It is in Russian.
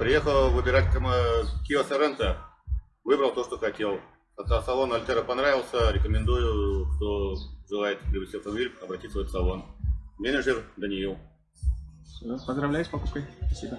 Приехал выбирать Kia Sorento. Выбрал то, что хотел. А Салон Альтера понравился. Рекомендую, кто желает приобрести автомобиль, обратиться в этот салон. Менеджер Даниил. Поздравляю с покупкой. Спасибо.